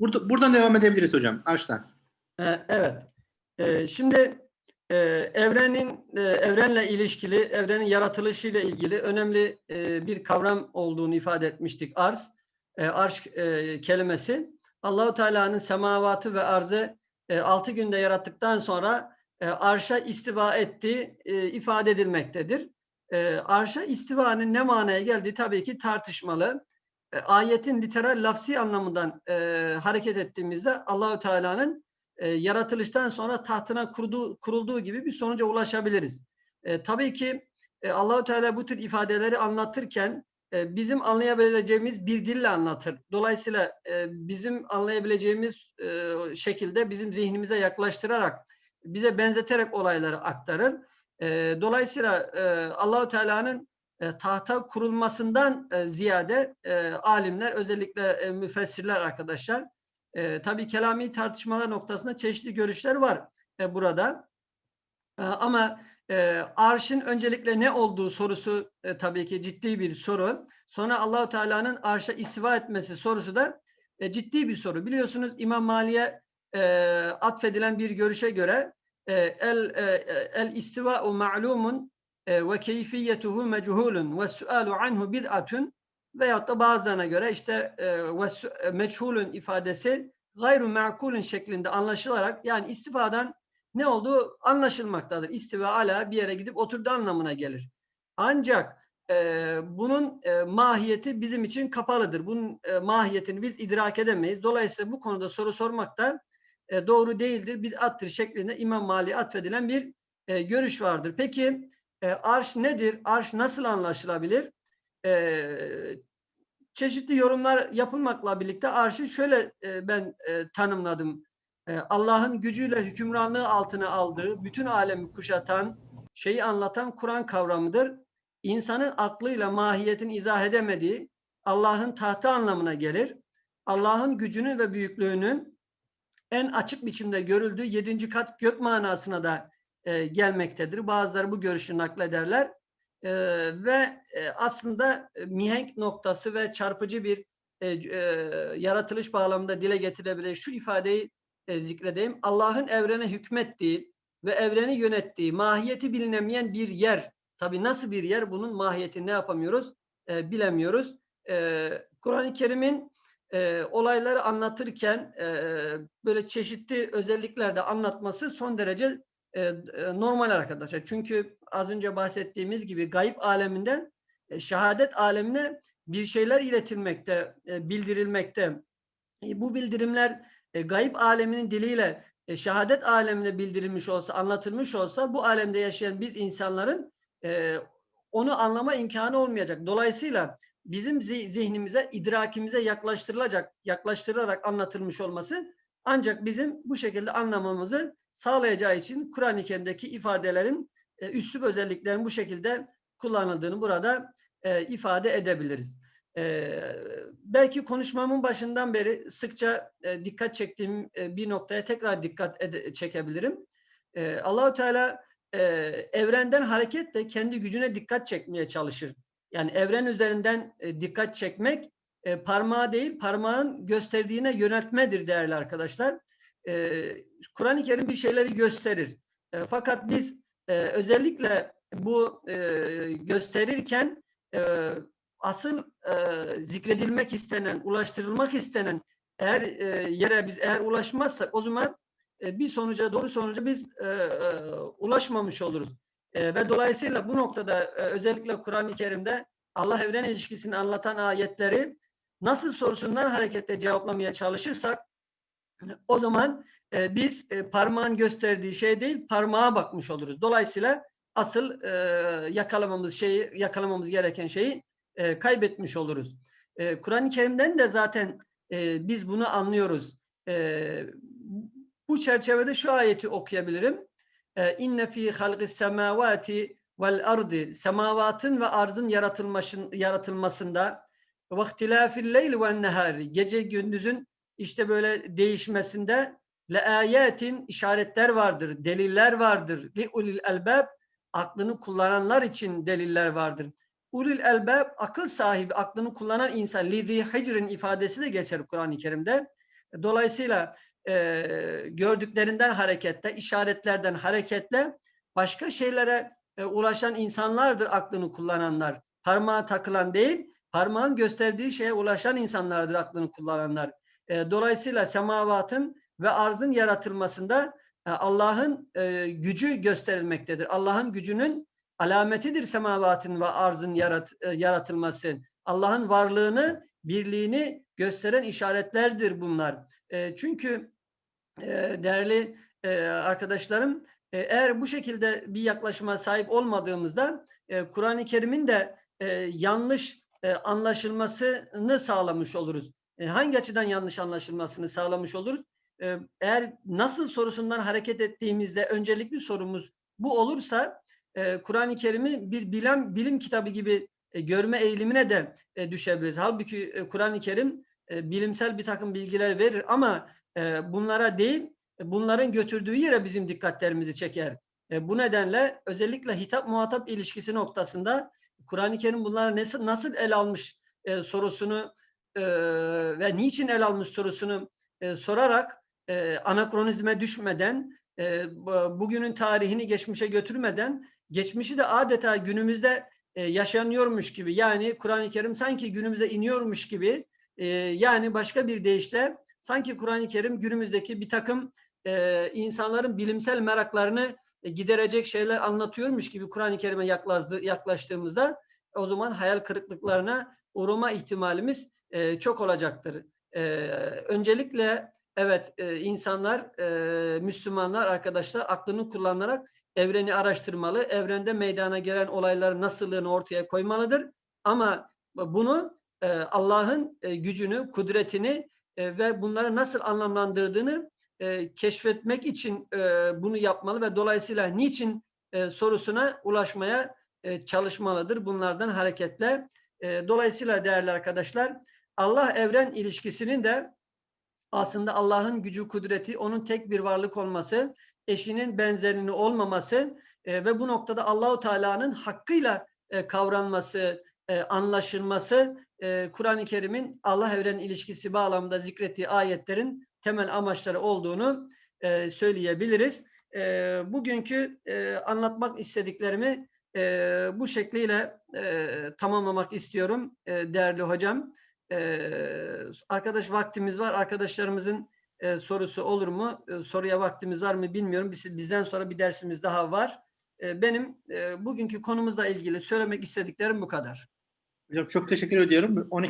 Burada, buradan devam edebiliriz hocam. Arştan. Ee, Evet. Ee, Şimdi e, evrenin e, evrenle ilişkili, evrenin yaratılışıyla ilgili önemli e, bir kavram olduğunu ifade etmiştik. Arz, e, arş e, kelimesi Allahu Teala'nın semavatı ve arzı e, altı günde yarattıktan sonra e, arşa istiva ettiği e, ifade edilmektedir. E, arşa istivanın ne manaya geldiği tabii ki tartışmalı. E, ayetin literal lafsi anlamından e, hareket ettiğimizde Allahu Teala'nın e, yaratılıştan sonra tahtına kurduğu, kurulduğu gibi bir sonuca ulaşabiliriz. E, tabii ki e, Allahu Teala bu tür ifadeleri anlatırken e, bizim anlayabileceğimiz bir dille anlatır. Dolayısıyla e, bizim anlayabileceğimiz e, şekilde bizim zihnimize yaklaştırarak, bize benzeterek olayları aktarır. E, dolayısıyla e, Allahu Teala'nın e, tahta kurulmasından e, ziyade e, alimler özellikle e, müfessirler arkadaşlar e, tabii kelami tartışmalar noktasında çeşitli görüşler var e, burada. E, ama e, arşın öncelikle ne olduğu sorusu e, tabii ki ciddi bir soru. Sonra Allahu Teala'nın arşa istiva etmesi sorusu da e, ciddi bir soru. Biliyorsunuz İmam Mali'ye e, atfedilen bir görüşe göre el e, el istiva'u ma'lumun e, ve keyfiyetuhu meçhulun ve sualu anhu bid'atun veyahut da bazılarına göre işte e, e, meçhulun ifadesi gayru me'kulun şeklinde anlaşılarak yani istifadan ne olduğu anlaşılmaktadır. İstiva ala bir yere gidip oturdu anlamına gelir. Ancak e, bunun e, mahiyeti bizim için kapalıdır. Bunun e, mahiyetini biz idrak edemeyiz. Dolayısıyla bu konuda soru sormak da e, doğru değildir, bid'attır şeklinde İmam Mali'ye atfedilen bir e, görüş vardır. Peki e, arş nedir? Arş nasıl anlaşılabilir? E, çeşitli yorumlar yapılmakla birlikte arşı şöyle e, ben e, tanımladım. E, Allah'ın gücüyle hükümranlığı altına aldığı, bütün alemi kuşatan, şeyi anlatan Kur'an kavramıdır. İnsanın aklıyla mahiyetini izah edemediği Allah'ın tahtı anlamına gelir. Allah'ın gücünün ve büyüklüğünün en açık biçimde görüldüğü yedinci kat gök manasına da e, gelmektedir. Bazıları bu görüşü naklederler. E, ve e, aslında e, mihenk noktası ve çarpıcı bir e, e, yaratılış bağlamında dile getirebilir. Şu ifadeyi e, zikredeyim. Allah'ın evrene hükmettiği ve evreni yönettiği mahiyeti bilinemeyen bir yer. Tabii nasıl bir yer? Bunun mahiyetini ne yapamıyoruz? E, bilemiyoruz. E, Kur'an-ı Kerim'in e, olayları anlatırken e, böyle çeşitli özelliklerde anlatması son derece e, e, normal arkadaşlar. Çünkü az önce bahsettiğimiz gibi gayb aleminden e, şehadet alemine bir şeyler iletilmekte, e, bildirilmekte. E, bu bildirimler e, gayb aleminin diliyle e, şehadet alemine bildirilmiş olsa, anlatılmış olsa bu alemde yaşayan biz insanların e, onu anlama imkanı olmayacak. Dolayısıyla bizim zi- zihnimize, idrakimize yaklaştırılacak, yaklaştırılarak anlatılmış olması ancak bizim bu şekilde anlamamızı sağlayacağı için Kur'an-ı Kerim'deki ifadelerin e, üslup özelliklerin bu şekilde kullanıldığını burada e, ifade edebiliriz. E, belki konuşmamın başından beri sıkça e, dikkat çektiğim e, bir noktaya tekrar dikkat çekebilirim. E, Allahu Teala e, evrenden hareketle kendi gücüne dikkat çekmeye çalışır. Yani evren üzerinden e, dikkat çekmek e, parmağı değil, parmağın gösterdiğine yöneltmedir değerli arkadaşlar. E, Kur'an-ı Kerim bir şeyleri gösterir. E, fakat biz e, özellikle bu e, gösterirken e, asıl e, zikredilmek istenen, ulaştırılmak istenen eğer e, yere biz eğer ulaşmazsak o zaman e, bir sonuca, doğru sonuca biz e, e, ulaşmamış oluruz. E, ve dolayısıyla bu noktada e, özellikle Kur'an-ı Kerim'de Allah evren ilişkisini anlatan ayetleri nasıl sorusundan hareketle cevaplamaya çalışırsak o zaman e, biz e, parmağın gösterdiği şey değil parmağa bakmış oluruz. Dolayısıyla asıl yakalamamız şeyi yakalamamız gereken şeyi kaybetmiş oluruz. Kur'an-ı Kerim'den de zaten biz bunu anlıyoruz. Bu çerçevede şu ayeti okuyabilirim. E, İnne fi halqis semavati vel ardı semavatın ve arzın yaratılmasın, yaratılmasında ve ihtilafil leyl ve nehari gece gündüzün işte böyle değişmesinde le ayetin işaretler vardır, deliller vardır. Li ulil elbab aklını kullananlar için deliller vardır. Ulil elbab akıl sahibi, aklını kullanan insan. Lidhi hicrin ifadesi de geçer Kur'an-ı Kerim'de. Dolayısıyla e, gördüklerinden hareketle, işaretlerden hareketle başka şeylere e, ulaşan insanlardır aklını kullananlar. Parmağa takılan değil, parmağın gösterdiği şeye ulaşan insanlardır aklını kullananlar. E, dolayısıyla semavatın ve arzın yaratılmasında e, Allah'ın e, gücü gösterilmektedir. Allah'ın gücünün alametidir semavatın ve arzın yarat, e, yaratılması. Allah'ın varlığını, birliğini gösteren işaretlerdir bunlar. E, çünkü değerli arkadaşlarım, eğer bu şekilde bir yaklaşıma sahip olmadığımızda Kur'an-ı Kerim'in de yanlış anlaşılmasını sağlamış oluruz. Hangi açıdan yanlış anlaşılmasını sağlamış oluruz? Eğer nasıl sorusundan hareket ettiğimizde öncelikli sorumuz bu olursa Kur'an-ı Kerim'i bir bilim, bilim kitabı gibi görme eğilimine de düşebiliriz. Halbuki Kur'an-ı Kerim bilimsel bir takım bilgiler verir ama e, bunlara değil, bunların götürdüğü yere bizim dikkatlerimizi çeker. E, bu nedenle özellikle hitap muhatap ilişkisi noktasında Kur'an-ı Kerim bunları nasıl, nasıl el almış e, sorusunu ve niçin el almış sorusunu sorarak e, anakronizme düşmeden, bugünün tarihini geçmişe götürmeden, geçmişi de adeta günümüzde yaşanıyormuş gibi, yani Kur'an-ı Kerim sanki günümüze iniyormuş gibi, yani başka bir deyişle sanki Kur'an-ı Kerim günümüzdeki bir takım e, insanların bilimsel meraklarını e, giderecek şeyler anlatıyormuş gibi Kur'an-ı Kerim'e yaklaştığımızda o zaman hayal kırıklıklarına uğrama ihtimalimiz e, çok olacaktır. E, öncelikle evet e, insanlar, e, Müslümanlar arkadaşlar aklını kullanarak evreni araştırmalı. Evrende meydana gelen olayların nasıllığını ortaya koymalıdır. Ama bunu e, Allah'ın e, gücünü, kudretini e, ve bunları nasıl anlamlandırdığını e, keşfetmek için e, bunu yapmalı ve dolayısıyla niçin e, sorusuna ulaşmaya e, çalışmalıdır bunlardan hareketle. E, dolayısıyla değerli arkadaşlar Allah evren ilişkisinin de aslında Allah'ın gücü, kudreti, onun tek bir varlık olması, eşinin benzerinin olmaması e, ve bu noktada Allahu Teala'nın hakkıyla e, kavranması, e, anlaşılması e, Kur'an-ı Kerim'in Allah evren ilişkisi bağlamında zikrettiği ayetlerin temel amaçları olduğunu e, söyleyebiliriz. E, bugünkü e, anlatmak istediklerimi e, bu şekliyle e, tamamlamak istiyorum e, değerli hocam. E, arkadaş vaktimiz var. Arkadaşlarımızın e, sorusu olur mu? E, soruya vaktimiz var mı bilmiyorum. Biz, bizden sonra bir dersimiz daha var. E, benim e, bugünkü konumuzla ilgili söylemek istediklerim bu kadar. Hocam çok teşekkür ediyorum. 12